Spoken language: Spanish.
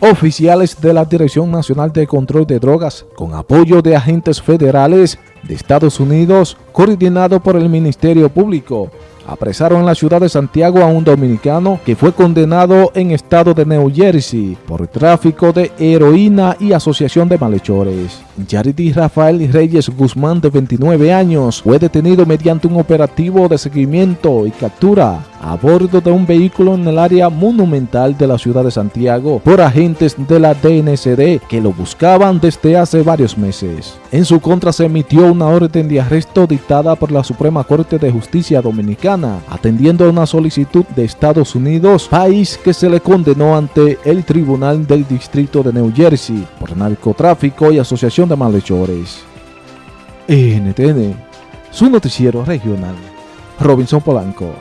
Oficiales de la Dirección Nacional de Control de Drogas, con apoyo de agentes federales de Estados Unidos, coordinado por el Ministerio Público, apresaron en la ciudad de Santiago a un dominicano que fue condenado en estado de New Jersey por tráfico de heroína y asociación de malhechores. Yarity Rafael Reyes Guzmán, de 29 años, fue detenido mediante un operativo de seguimiento y captura a bordo de un vehículo en el área monumental de la ciudad de Santiago por agentes de la DNCD que lo buscaban desde hace varios meses. En su contra se emitió una orden de arresto dictada por la Suprema Corte de Justicia Dominicana, atendiendo a una solicitud de Estados Unidos, país que se le condenó ante el Tribunal del Distrito de New Jersey por narcotráfico y asociación de malhechores. NTN, su noticiero regional. Robinson Polanco.